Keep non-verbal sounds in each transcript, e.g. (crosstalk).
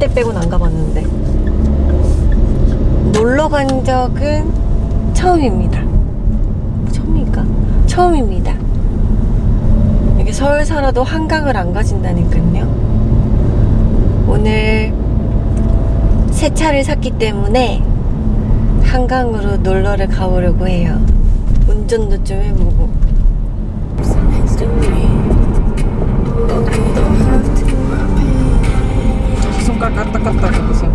때 빼곤 안 가봤는데. 놀러 간 적은 처음입니다. 처음일까? 처음입니다. 이게 서울 살아도 한강을 안 가진다니까요. 오늘 새 차를 샀기 때문에 한강으로 놀러를 가보려고 해요. 운전도 좀 해보고 까딱까딱 해보세요.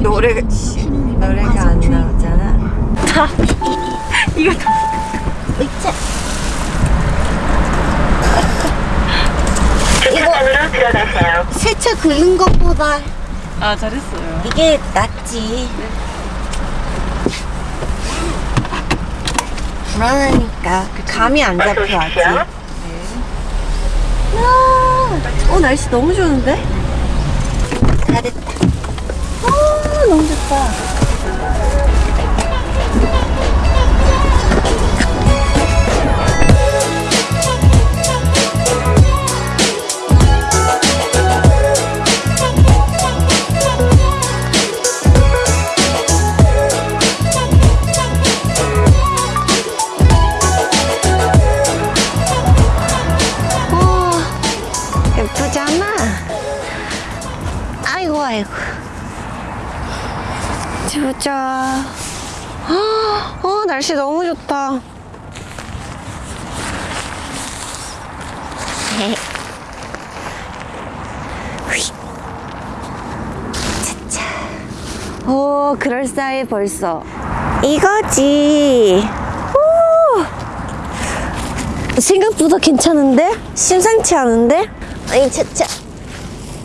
노래 씨, 노래가 안 나오잖아. 다 이거 들어가세요. 세차 긁는 것보다 아 잘했어요. 이게 낫지. 불안하니까 그 감이 안 잡혀 아직. 어 날씨 너무 좋은데? 다 됐다. 아 너무 좋다. 날씨 너무 좋다. (laughs) 오 그럴싸해 벌써. 이거지. 오. 생각보다 괜찮은데? 심상치 않은데? 아이 차차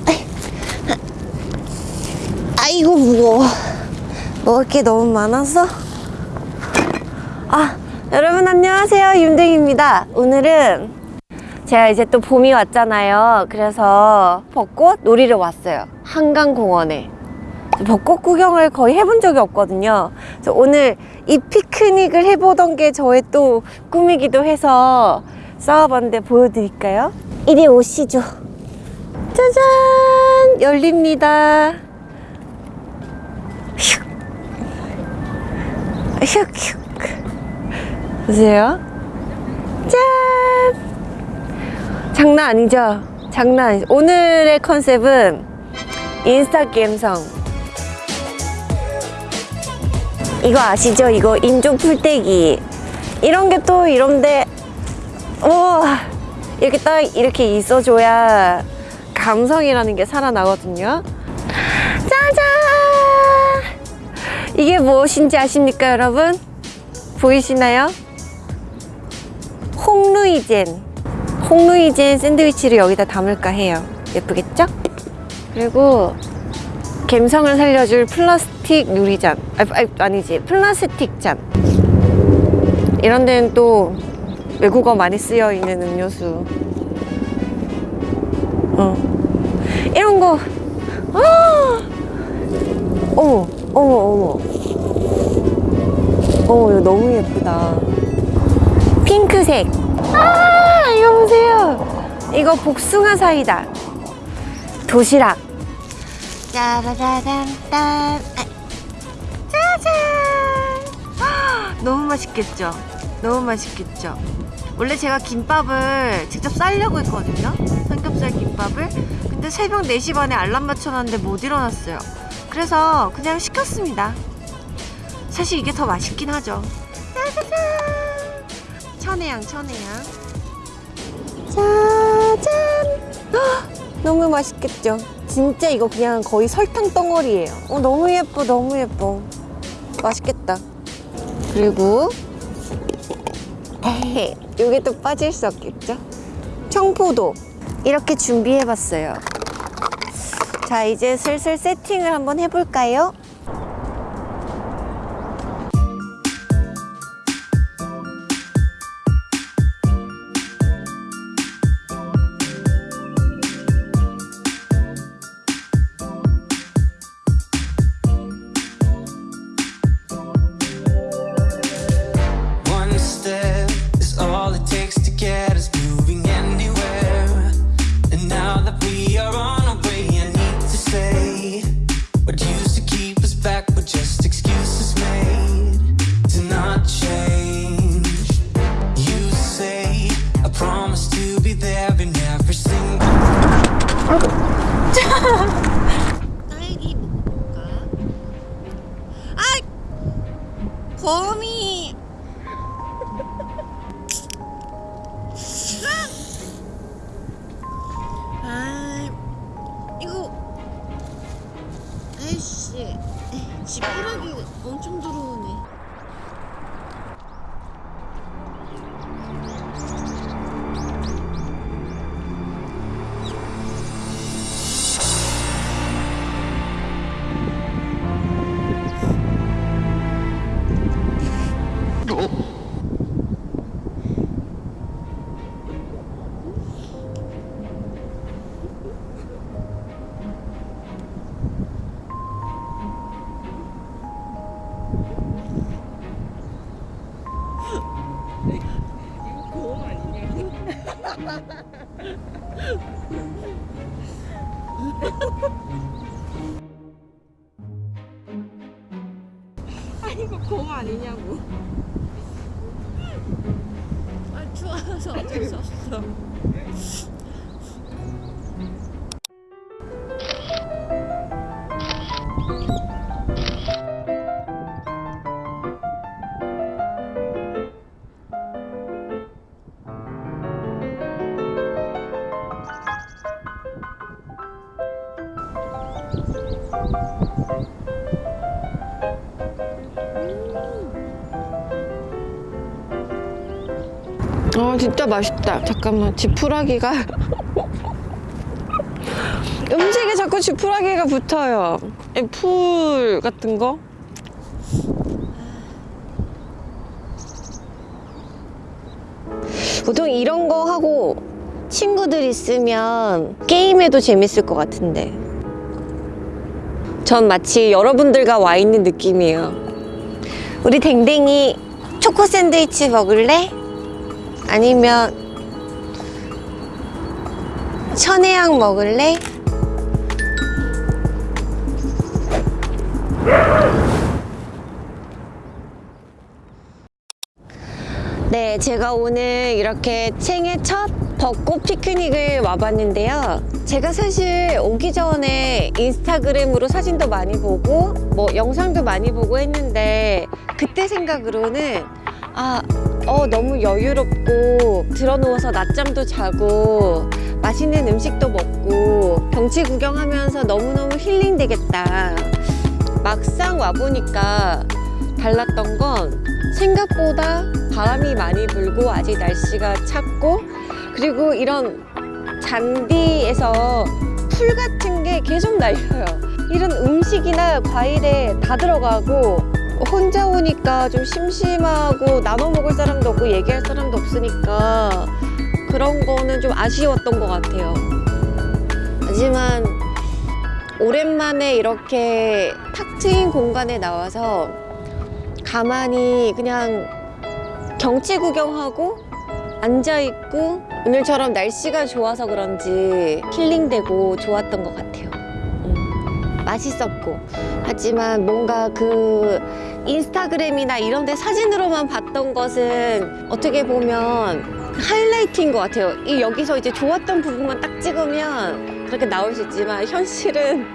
아이, 아이고 무거워 먹을 게 너무 많아서 아 여러분 안녕하세요 윤댕입니다 오늘은 제가 이제 또 봄이 왔잖아요 그래서 벚꽃 놀이를 왔어요 한강공원에 벚꽃 구경을 거의 해본 적이 없거든요. 그래서 오늘 이 피크닉을 해보던 게 저의 또 꿈이기도 해서 쌓아봤는데 보여드릴까요? 이리 오시죠. 짜잔! 열립니다. 슉! 슉! 슉! 보세요. 짠! 장난 아니죠? 장난 아니죠? 오늘의 컨셉은 인스타 감성. 이거 아시죠? 이거 인조 풀떼기 이런 게 또 이런데 와 이렇게 딱 이렇게 있어줘야 감성이라는 게 살아나거든요 짜잔 이게 무엇인지 아십니까 여러분? 보이시나요? 홍루이젠. 홍루이젠 샌드위치를 여기다 담을까 해요. 예쁘겠죠? 그리고 갬성을 살려줄 플라스틱 유리잔. 아, 아, 아니지. 플라스틱 잔. 이런 데는 또 외국어 많이 쓰여 있는 음료수. 어. 이런 거. 아! 어머 어머 어머. 어머 이거 너무 예쁘다 핑크색. 아 이거 보세요. 이거 복숭아 사이다. 도시락. 짜라라란딴. 아, 짜잔. 아, 너무 맛있겠죠? 너무 맛있겠죠? 원래 제가 김밥을 직접 싸려고 했거든요? 삼겹살 김밥을. 근데 새벽 4시 반에 알람 맞춰놨는데 못 일어났어요. 그래서 그냥 시켰습니다. 사실 이게 더 맛있긴 하죠. 짜자잔 천혜향 천혜향 짜잔! 헉, 너무 맛있겠죠? 진짜 이거 그냥 거의 설탕 덩어리예요. 어, 너무 예뻐 너무 예뻐. 맛있겠다. 그리고 에헤, 이게 또 빠질 수 없겠죠? 청포도. 이렇게 준비해봤어요. 자 이제 슬슬 세팅을 한번 해볼까요? 거미! 아 이거 고음 아니냐고. 아 추워서 어쩔 수 없어. 아 진짜 맛있다. 잠깐만 지푸라기가 (laughs) 음식에 자꾸 지푸라기가 붙어요. 이풀 같은 거. 보통 이런 거 하고 친구들 있으면 게임해도 재밌을 것 같은데. 전 마치 여러분들과 와 있는 느낌이에요. 우리 댕댕이 초코 샌드위치 먹을래? 아니면 천혜향 먹을래? 네, 제가 오늘 이렇게 생애 첫 벚꽃 피크닉을 와봤는데요. 제가 사실 오기 전에 인스타그램으로 사진도 많이 보고 뭐 영상도 많이 보고 했는데 그때 생각으로는 아, 어, 너무 여유롭고 들어누워서 낮잠도 자고 맛있는 음식도 먹고 경치 구경하면서 너무너무 힐링되겠다. 막상 와보니까 달랐던 건 생각보다 바람이 많이 불고 아직 날씨가 찼고 그리고 이런 잔디에서 풀 같은 게 계속 날려요. 이런 음식이나 과일에 다 들어가고 혼자 오니까 좀 심심하고 나눠 먹을 사람도 없고 얘기할 사람도 없으니까 그런 거는 좀 아쉬웠던 것 같아요. 하지만 오랜만에 이렇게 탁 트인 공간에 나와서 가만히 그냥 경치 구경하고 앉아있고 오늘처럼 날씨가 좋아서 그런지 힐링되고 좋았던 것 같아요. 음, 맛있었고 하지만 뭔가 그 인스타그램이나 이런 데 사진으로만 봤던 것은 어떻게 보면 하이라이트인 것 같아요. 이 여기서 이제 좋았던 부분만 딱 찍으면 그렇게 나올 수 있지만 현실은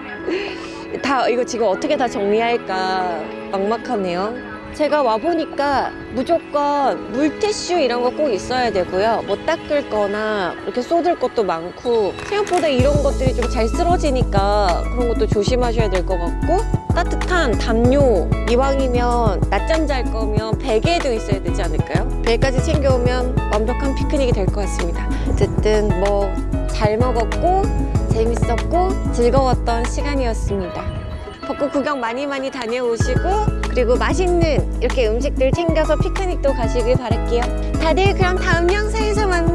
(laughs) 다 이거 지금 어떻게 다 정리할까 막막하네요. 제가 와보니까 무조건 물티슈 이런 거 꼭 있어야 되고요. 뭐 닦을 거나 이렇게 쏟을 것도 많고 생각보다 이런 것들이 좀 잘 쓰러지니까 그런 것도 조심하셔야 될 것 같고 따뜻한 담요 이왕이면 낮잠 잘 거면 베개도 있어야 되지 않을까요? 베개까지 챙겨오면 완벽한 피크닉이 될 것 같습니다. 어쨌든 뭐 잘 먹었고 재밌었고 즐거웠던 시간이었습니다. 벚꽃 구경 많이 많이 다녀오시고 그리고 맛있는 이렇게 음식들 챙겨서 피크닉도 가시길 바랄게요. 다들 그럼 다음 영상에서 만나요.